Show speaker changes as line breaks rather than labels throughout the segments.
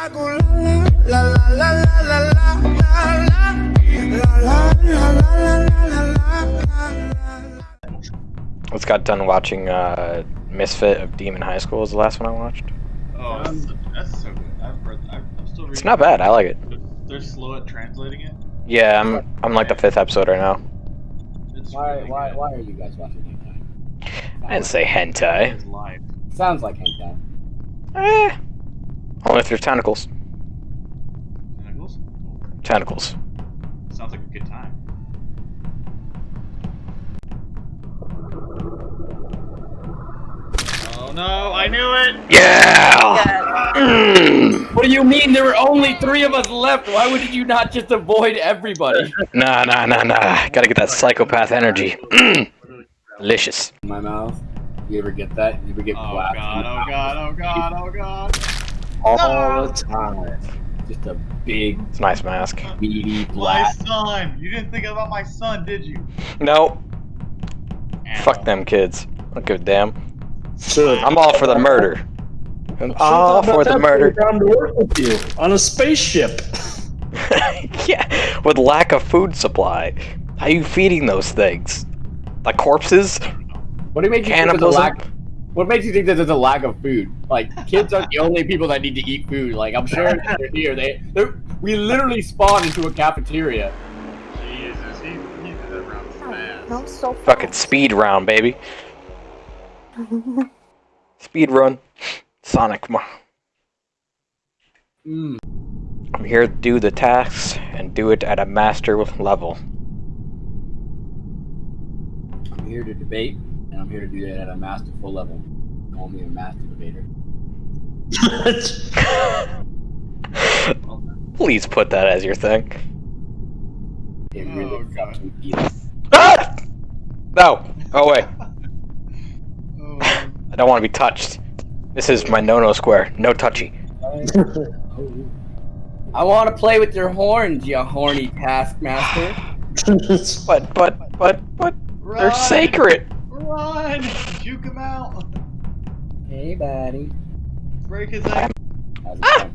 Let's got done watching uh, Misfit of Demon High School is the last one I watched.
Oh, that's, that's so good. I've read, I've, I'm still reading.
It's not bad. I like it.
They're slow at translating it.
Yeah, I'm I'm like the fifth episode right now.
It's
Why,
really
why,
good.
why are you guys watching hentai?
I didn't say hentai.
Sounds like hentai.
Eh. Only if there's tentacles.
Tentacles?
Tentacles.
Sounds like a good time. Oh no, I knew it!
Yeah. Mm.
What do you mean? There were only three of us left. Why would you not just avoid everybody?
Nah, nah, nah, nah. Gotta get that psychopath energy. Mm. Delicious.
In my mouth. You ever get that? You ever get
Oh
blasted?
god, oh god, oh god, oh god.
All the time.
Just a big,
It's a nice mask.
meaty
My son! You didn't think about my son, did you?
No. Fuck them kids. I don't give a damn.
So
I'm all for the murder. I'm all for the murder.
Down to work with you on a spaceship.
yeah, with lack of food supply. How you feeding those things? Like corpses?
What do you make you think there's a
Cannibalism?
Lack? What makes you think that there's a lack of food? Like kids are the only people that need to eat food. Like I'm sure they're here. They, they're, we literally spawned into a cafeteria.
Jesus, he, he did that round fast.
I'm so
Fucking speed round, baby. Speed run. Sonic. come on.
Mm.
I'm here to do the tasks and do it at a master level.
I'm here to debate, and I'm here to do that at a masterful level. Call me a master debater.
Please put that as your thing.
It
Oh,
really
God.
fucking is.
Ah! No! Oh wait,
Oh,
I don't want to be touched. This is my no-no square. No touchy.
I want to play with your horns, you horny taskmaster.
But, but, but, but, they're sacred!
Run! Juke him out!
Hey, buddy.
Break his ankle.
How's it going?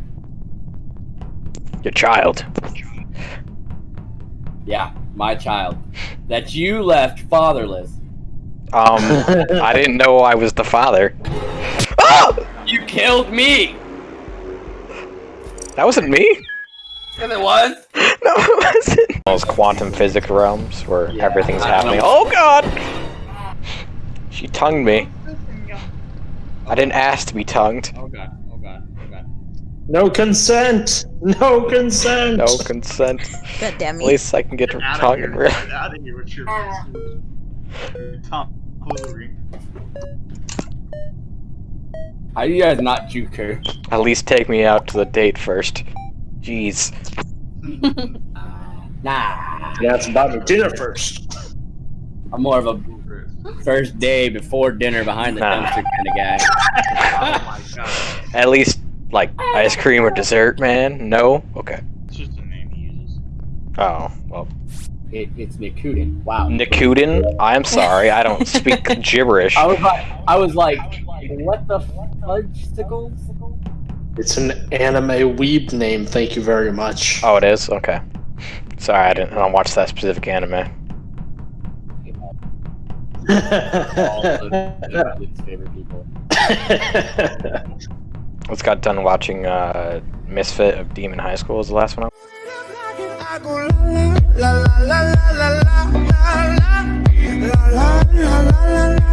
Your child.
Yeah, my child. That you left fatherless.
Um, I didn't know I was the father. Ah!
You killed me!
That wasn't me?
Yes, it was.
No, it wasn't. Those quantum physics realms where
Yeah,
everything's
I
happening.
know.
Oh god! She tongued me. I didn't ask to be tongued.
Oh god, oh god, oh god.
no consent. No consent.
No consent.
God damn
At least I can get her
Get out
tongue
of
and
here.
real.
Get out of here with your Tom Foolery.
How do you guys not juke her?
At least take me out to the date first. Jeez.
Nah.
Yeah, it's about the dinner first.
I'm more of a first day before dinner behind the
Nah.
dumpster kind of guy.
Oh my god.
At least, like, ice cream or dessert, man? No? Okay.
It's just a name he uses.
Oh, well.
It, it's Nikuden. Wow.
Nikuden? I'm sorry, I don't speak gibberish.
I was like, I was like, what the fudge
It's an anime weeb name. Thank you very much.
Oh, it is? Okay. Sorry, I didn't I don't watch that specific anime. What's got done watching uh, Misfit of Demon High School is the last one. I